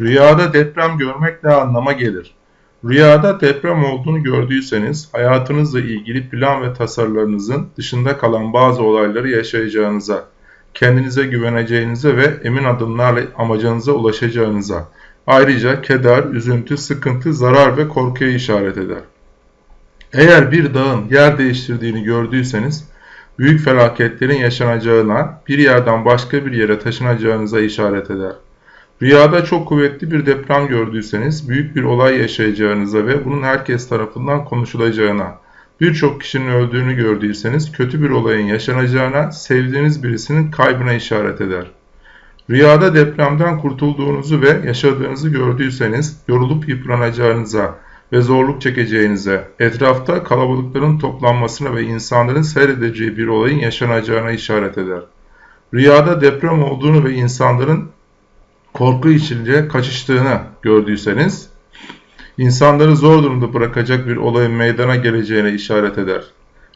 Rüyada deprem görmek ne anlama gelir? Rüyada deprem olduğunu gördüyseniz hayatınızla ilgili plan ve tasarılarınızın dışında kalan bazı olayları yaşayacağınıza, kendinize güveneceğinize ve emin adımlarla amacınıza ulaşacağınıza, ayrıca keder, üzüntü, sıkıntı, zarar ve korkuya işaret eder. Eğer bir dağın yer değiştirdiğini gördüyseniz, büyük felaketlerin yaşanacağına, bir yerden başka bir yere taşınacağınıza işaret eder. Rüyada çok kuvvetli bir deprem gördüyseniz büyük bir olay yaşayacağınıza ve bunun herkes tarafından konuşulacağına, birçok kişinin öldüğünü gördüyseniz kötü bir olayın yaşanacağına, sevdiğiniz birisinin kaybına işaret eder. Rüyada depremden kurtulduğunuzu ve yaşadığınızı gördüyseniz yorulup yıpranacağınıza ve zorluk çekeceğinize, etrafta kalabalıkların toplanmasına ve insanların seyredeceği bir olayın yaşanacağına işaret eder. Rüyada deprem olduğunu ve insanların korku içinde kaçıştığını gördüyseniz, insanları zor durumda bırakacak bir olayın meydana geleceğine işaret eder.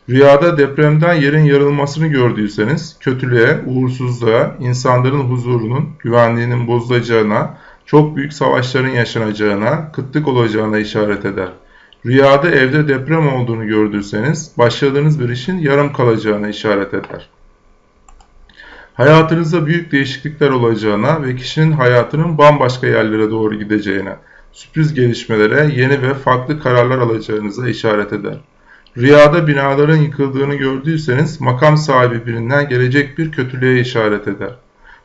Rüyada depremden yerin yarılmasını gördüyseniz, kötülüğe, uğursuzluğa, insanların huzurunun, güvenliğinin bozulacağına, çok büyük savaşların yaşanacağına, kıtlık olacağına işaret eder. Rüyada evde deprem olduğunu gördüyseniz, başladığınız bir işin yarım kalacağına işaret eder. Hayatınızda büyük değişiklikler olacağına ve kişinin hayatının bambaşka yerlere doğru gideceğine, sürpriz gelişmelere, yeni ve farklı kararlar alacağınıza işaret eder. Rüyada binaların yıkıldığını gördüyseniz makam sahibi birinden gelecek bir kötülüğe işaret eder.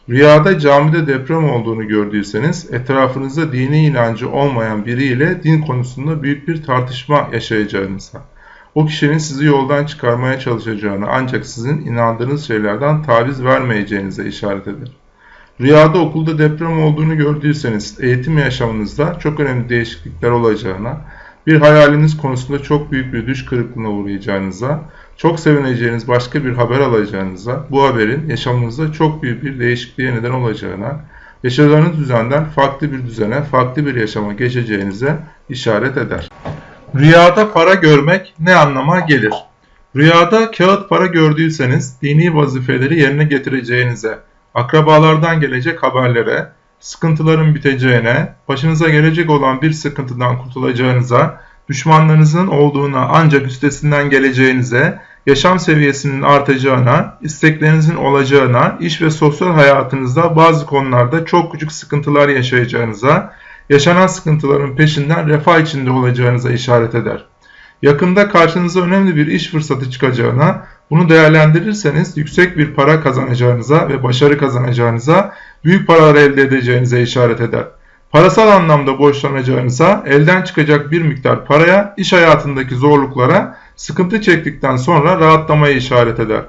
Rüyada camide deprem olduğunu gördüyseniz etrafınızda dini inancı olmayan biriyle din konusunda büyük bir tartışma yaşayacağınıza, o kişinin sizi yoldan çıkarmaya çalışacağını ancak sizin inandığınız şeylerden taviz vermeyeceğinize işaret eder. Rüyada okulda deprem olduğunu gördüyseniz eğitim yaşamınızda çok önemli değişiklikler olacağına, bir hayaliniz konusunda çok büyük bir düş kırıklığına uğrayacağınıza, çok sevineceğiniz başka bir haber alacağınıza, bu haberin yaşamınızda çok büyük bir değişikliğe neden olacağına, yaşadığınız düzenden farklı bir düzene, farklı bir yaşama geçeceğinize işaret eder. Rüyada para görmek ne anlama gelir? Rüyada kağıt para gördüyseniz dini vazifeleri yerine getireceğinize, akrabalardan gelecek haberlere, sıkıntıların biteceğine, başınıza gelecek olan bir sıkıntıdan kurtulacağınıza, düşmanlarınızın olduğuna ancak üstesinden geleceğinize, yaşam seviyesinin artacağına, isteklerinizin olacağına, iş ve sosyal hayatınızda bazı konularda çok küçük sıkıntılar yaşayacağınıza, yaşanan sıkıntıların peşinden refah içinde olacağınıza işaret eder. Yakında karşınıza önemli bir iş fırsatı çıkacağına, bunu değerlendirirseniz yüksek bir para kazanacağınıza ve başarı kazanacağınıza, büyük paralar elde edeceğinize işaret eder. Parasal anlamda borçlanacağınıza, elden çıkacak bir miktar paraya, iş hayatındaki zorluklara, sıkıntı çektikten sonra rahatlamaya işaret eder.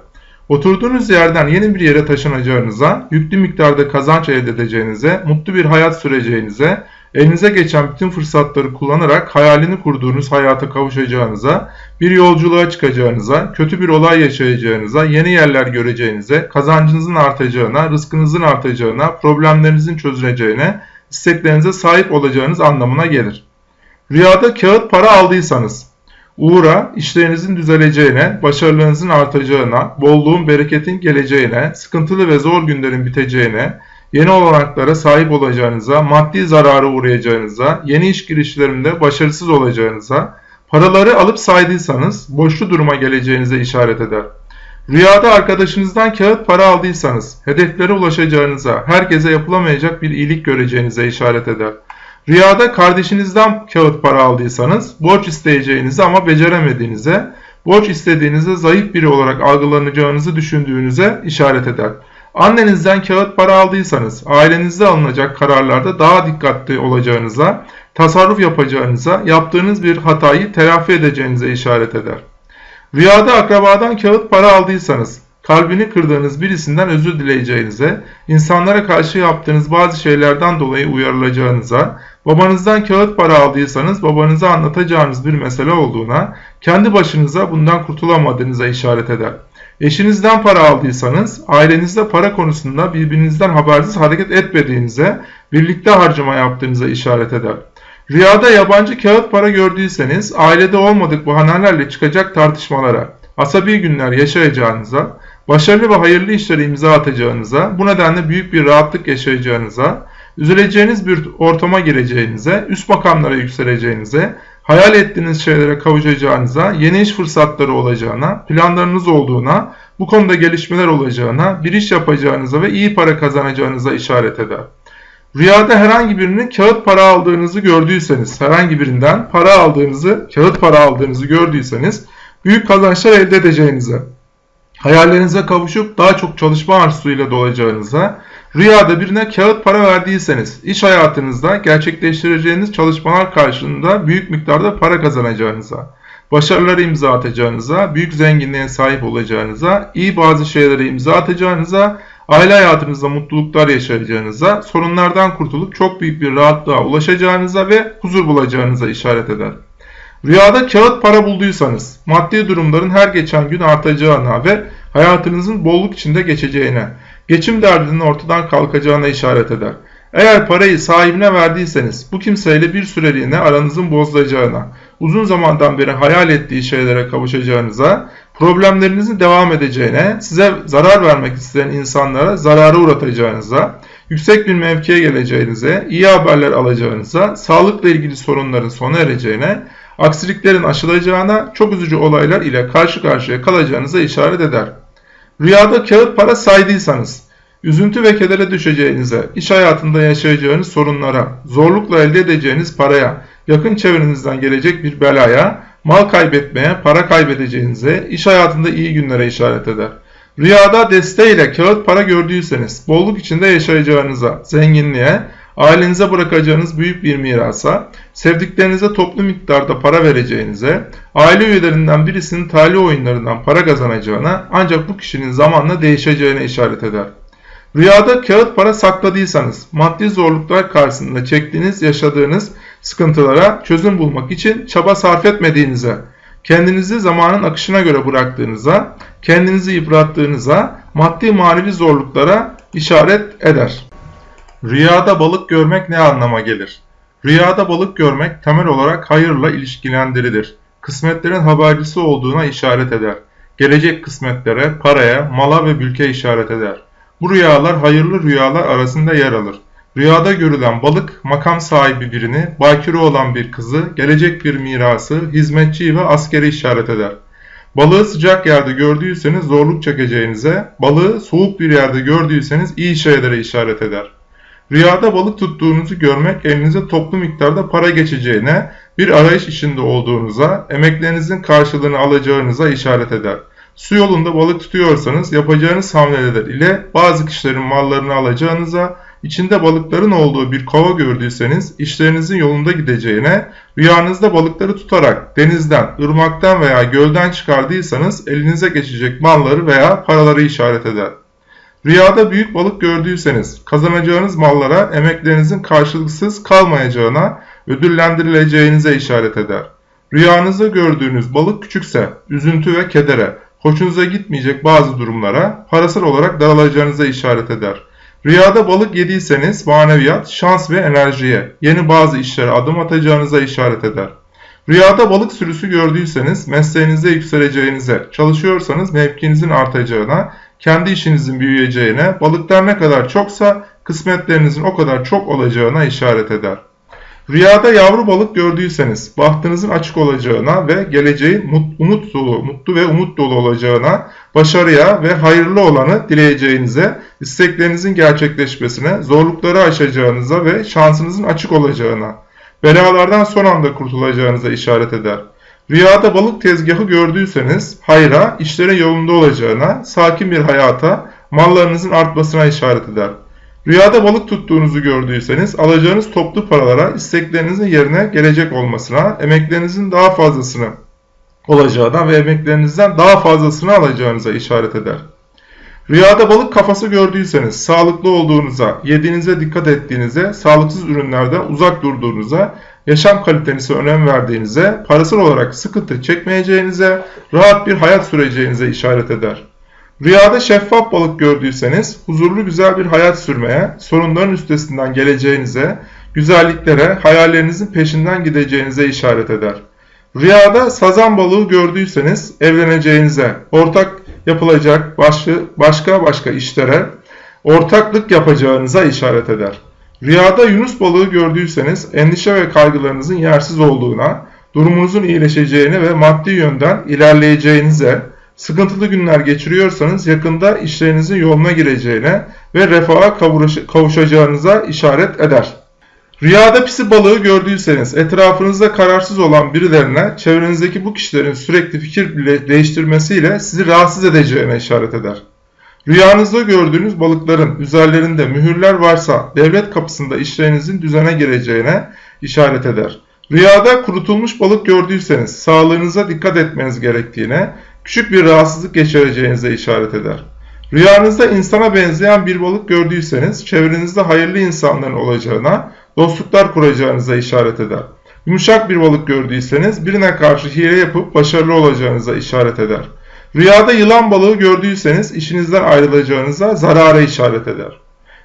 Oturduğunuz yerden yeni bir yere taşınacağınıza, yüklü miktarda kazanç elde edeceğinize, mutlu bir hayat süreceğinize, elinize geçen bütün fırsatları kullanarak hayalini kurduğunuz hayata kavuşacağınıza, bir yolculuğa çıkacağınıza, kötü bir olay yaşayacağınıza, yeni yerler göreceğinize, kazancınızın artacağına, rızkınızın artacağına, problemlerinizin çözüleceğine, isteklerinize sahip olacağınız anlamına gelir. Rüyada kağıt para aldıysanız, uğra, işlerinizin düzeleceğine, başarılarınızın artacağına, bolluğun, bereketin geleceğine, sıkıntılı ve zor günlerin biteceğine, yeni olanaklara sahip olacağınıza, maddi zarara uğrayacağınıza, yeni iş girişlerinde başarısız olacağınıza, paraları alıp saydıysanız boşlu duruma geleceğinize işaret eder. Rüyada arkadaşınızdan kağıt para aldıysanız, hedeflere ulaşacağınıza, herkese yapılamayacak bir iyilik göreceğinize işaret eder. Rüyada kardeşinizden kağıt para aldıysanız, borç isteyeceğinizi ama beceremediğinize, borç istediğinizde zayıf biri olarak algılanacağınızı düşündüğünüze işaret eder. Annenizden kağıt para aldıysanız, ailenizde alınacak kararlarda daha dikkatli olacağınıza, tasarruf yapacağınıza, yaptığınız bir hatayı telafi edeceğinize işaret eder. Rüyada akrabadan kağıt para aldıysanız, kalbini kırdığınız birisinden özür dileyeceğinize, insanlara karşı yaptığınız bazı şeylerden dolayı uyarılacağınıza, babanızdan kağıt para aldıysanız babanıza anlatacağınız bir mesele olduğuna, kendi başınıza bundan kurtulamadığınıza işaret eder. Eşinizden para aldıysanız, ailenizde para konusunda birbirinizden habersiz hareket etmediğinize, birlikte harcama yaptığınıza işaret eder. Rüyada yabancı kağıt para gördüyseniz, ailede olmadık bahanelerle çıkacak tartışmalara, asabi günler yaşayacağınıza, başarılı ve hayırlı işlere imza atacağınıza, bu nedenle büyük bir rahatlık yaşayacağınıza, üzüleceğiniz bir ortama gireceğinize, üst makamlara yükseleceğinize, hayal ettiğiniz şeylere kavuşacağınıza, yeni iş fırsatları olacağına, planlarınız olduğuna, bu konuda gelişmeler olacağına, bir iş yapacağınıza ve iyi para kazanacağınıza işaret eder. Rüyada herhangi birinin kağıt para aldığınızı gördüyseniz, herhangi birinden para aldığınızı, kağıt para aldığınızı gördüyseniz büyük kazançlar elde edeceğinize, hayallerinize kavuşup daha çok çalışma arzusuyla dolacağınıza, rüyada birine kağıt para verdiyseniz, iş hayatınızda gerçekleştireceğiniz çalışmalar karşılığında büyük miktarda para kazanacağınıza, başarıları imza atacağınıza, büyük zenginliğe sahip olacağınıza, iyi bazı şeylere imza atacağınıza, aile hayatınızda mutluluklar yaşayacağınıza, sorunlardan kurtulup çok büyük bir rahatlığa ulaşacağınıza ve huzur bulacağınıza işaret eder. Rüyada kağıt para bulduysanız, maddi durumların her geçen gün artacağına ve hayatınızın bolluk içinde geçeceğine, geçim derdinin ortadan kalkacağına işaret eder. Eğer parayı sahibine verdiyseniz bu kimseyle bir süreliğine aranızın bozulacağına, uzun zamandan beri hayal ettiği şeylere kavuşacağınıza, problemlerinizin devam edeceğine, size zarar vermek isteyen insanlara zarara uğratacağınıza, yüksek bir mevkiye geleceğinize, iyi haberler alacağınıza, sağlıkla ilgili sorunların sona ereceğine, aksiliklerin aşılacağına, çok üzücü olaylar ile karşı karşıya kalacağınıza işaret eder. Rüyada kağıt para saydıysanız, üzüntü ve kedere düşeceğinize, iş hayatında yaşayacağınız sorunlara, zorlukla elde edeceğiniz paraya, yakın çevrenizden gelecek bir belaya, mal kaybetmeye, para kaybedeceğinize, iş hayatında iyi günlere işaret eder. Rüyada desteğiyle kağıt para gördüyseniz, bolluk içinde yaşayacağınıza, zenginliğe, ailenize bırakacağınız büyük bir mirasa, sevdiklerinize toplu miktarda para vereceğinize, aile üyelerinden birisinin talih oyunlarından para kazanacağına ancak bu kişinin zamanla değişeceğine işaret eder. Rüyada kağıt para sakladıysanız, maddi zorluklar karşısında çektiğiniz, yaşadığınız sıkıntılara çözüm bulmak için çaba sarf etmediğinize, kendinizi zamanın akışına göre bıraktığınıza, kendinizi yıprattığınıza, maddi manevi zorluklara işaret eder. Rüyada balık görmek ne anlama gelir? Rüyada balık görmek temel olarak hayırla ilişkilendirilir. Kısmetlerin habercisi olduğuna işaret eder. Gelecek kısmetlere, paraya, mala ve mülke işaret eder. Bu rüyalar hayırlı rüyalar arasında yer alır. Rüyada görülen balık makam sahibi birini, bakire olan bir kızı, gelecek bir mirası, hizmetçiyi ve askeri işaret eder. Balığı sıcak yerde gördüyseniz zorluk çekeceğinize, balığı soğuk bir yerde gördüyseniz iyi şeylere işaret eder. Rüyada balık tuttuğunuzu görmek elinize toplu miktarda para geçeceğine, bir arayış içinde olduğunuza, emeklerinizin karşılığını alacağınıza işaret eder. Su yolunda balık tutuyorsanız yapacağınız hamleler ile bazı kişilerin mallarını alacağınıza, içinde balıkların olduğu bir kova gördüyseniz işlerinizin yolunda gideceğine, rüyanızda balıkları tutarak denizden, ırmaktan veya gölden çıkardıysanız elinize geçecek malları veya paraları işaret eder. Rüyada büyük balık gördüyseniz kazanacağınız mallara emeklerinizin karşılıksız kalmayacağına, ödüllendirileceğinize işaret eder. Rüyanızda gördüğünüz balık küçükse üzüntü ve kedere, hoşunuza gitmeyecek bazı durumlara parasal olarak daralacağınıza işaret eder. Rüyada balık yediyseniz maneviyat, şans ve enerjiye, yeni bazı işlere adım atacağınıza işaret eder. Rüyada balık sürüsü gördüyseniz mesleğinizde yükseleceğinize, çalışıyorsanız mevkinizin artacağına, kendi işinizin büyüyeceğine, balıklar ne kadar çoksa kısmetlerinizin o kadar çok olacağına işaret eder. Rüyada yavru balık gördüyseniz bahtınızın açık olacağına ve geleceğin umut dolu, mutlu ve umut dolu olacağına, başarıya ve hayırlı olanı dileyeceğinize, isteklerinizin gerçekleşmesine, zorlukları aşacağınıza ve şansınızın açık olacağına, belalardan son anda kurtulacağınıza işaret eder. Rüyada balık tezgahı gördüyseniz hayra, işlerin yolunda olacağına, sakin bir hayata, mallarınızın artmasına işaret eder. Rüyada balık tuttuğunuzu gördüyseniz alacağınız toplu paralara isteklerinizin yerine gelecek olmasına, emeklerinizin daha fazlasını olacağına ve emeklerinizden daha fazlasını alacağınıza işaret eder. Rüyada balık kafası gördüyseniz sağlıklı olduğunuza, yediğinize dikkat ettiğinize, sağlıksız ürünlerden uzak durduğunuza, yaşam kalitenize önem verdiğinize, parasal olarak sıkıntı çekmeyeceğinize, rahat bir hayat süreceğinize işaret eder. Rüyada şeffaf balık gördüyseniz huzurlu güzel bir hayat sürmeye, sorunların üstesinden geleceğinize, güzelliklere, hayallerinizin peşinden gideceğinize işaret eder. Rüyada sazan balığı gördüyseniz evleneceğinize, ortak yapılacak başka başka, işlere ortaklık yapacağınıza işaret eder. Rüyada Yunus balığı gördüyseniz endişe ve kaygılarınızın yersiz olduğuna, durumunuzun iyileşeceğine ve maddi yönden ilerleyeceğinize, sıkıntılı günler geçiriyorsanız yakında işlerinizin yoluna gireceğine ve refaha kavuşacağınıza işaret eder. Rüyada pisi balığı gördüyseniz etrafınızda kararsız olan birilerine çevrenizdeki bu kişilerin sürekli fikir değiştirmesiyle sizi rahatsız edeceğine işaret eder. Rüyanızda gördüğünüz balıkların üzerlerinde mühürler varsa devlet kapısında işlerinizin düzene gireceğine işaret eder. Rüyada kurutulmuş balık gördüyseniz sağlığınıza dikkat etmeniz gerektiğine, küçük bir rahatsızlık geçireceğinize işaret eder. Rüyanızda insana benzeyen bir balık gördüyseniz çevrenizde hayırlı insanların olacağına, dostluklar kuracağınıza işaret eder. Yumuşak bir balık gördüyseniz birine karşı hile yapıp başarılı olacağınıza işaret eder. Rüyada yılan balığı gördüyseniz işinizden ayrılacağınıza zarara işaret eder.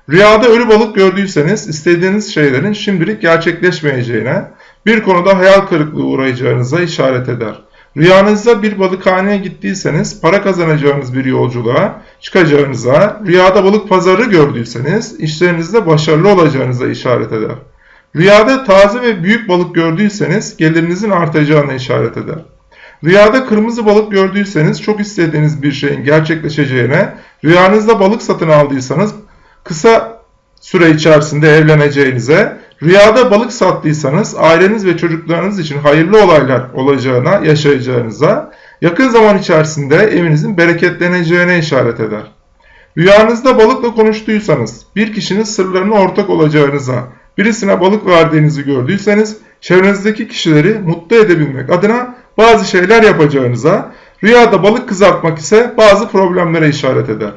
Rüyada ölü balık gördüyseniz istediğiniz şeylerin şimdilik gerçekleşmeyeceğine, bir konuda hayal kırıklığı uğrayacağınıza işaret eder. Rüyanızda bir balıkhaneye gittiyseniz para kazanacağınız bir yolculuğa çıkacağınıza, rüyada balık pazarı gördüyseniz işlerinizde başarılı olacağınıza işaret eder. Rüyada taze ve büyük balık gördüyseniz gelirinizin artacağına işaret eder. Rüyada kırmızı balık gördüyseniz çok istediğiniz bir şeyin gerçekleşeceğine, rüyanızda balık satın aldıysanız kısa süre içerisinde evleneceğinize, rüyada balık sattıysanız aileniz ve çocuklarınız için hayırlı olaylar olacağına, yaşayacağınıza, yakın zaman içerisinde evinizin bereketleneceğine işaret eder. Rüyanızda balıkla konuştuysanız, bir kişinin sırlarına ortak olacağınıza, birisine balık verdiğinizi gördüyseniz, çevrenizdeki kişileri mutlu edebilmek adına bazı şeyler yapacağınıza, rüyada balık kızartmak ise bazı problemlere işaret eder.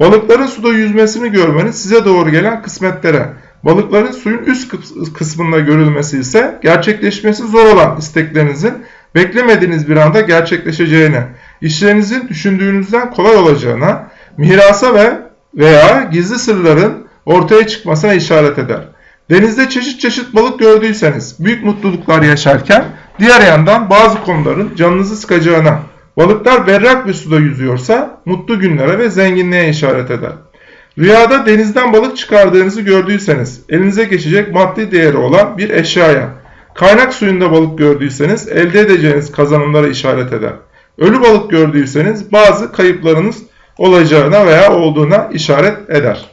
Balıkların suda yüzmesini görmeniz size doğru gelen kısmetlere, balıkların suyun üst kısmında görülmesi ise gerçekleşmesi zor olan isteklerinizin beklemediğiniz bir anda gerçekleşeceğine, işlerinizin düşündüğünüzden kolay olacağına, mirasa ve veya gizli sırların ortaya çıkmasına işaret eder. Denizde çeşit çeşit balık gördüyseniz büyük mutluluklar yaşarken diğer yandan bazı konuların canınızı sıkacağına, balıklar berrak bir suda yüzüyorsa mutlu günlere ve zenginliğe işaret eder. Rüyada denizden balık çıkardığınızı gördüyseniz elinize geçecek maddi değeri olan bir eşyaya, kaynak suyunda balık gördüyseniz elde edeceğiniz kazanımlara işaret eder. Ölü balık gördüyseniz bazı kayıplarınız olacağına veya olduğuna işaret eder.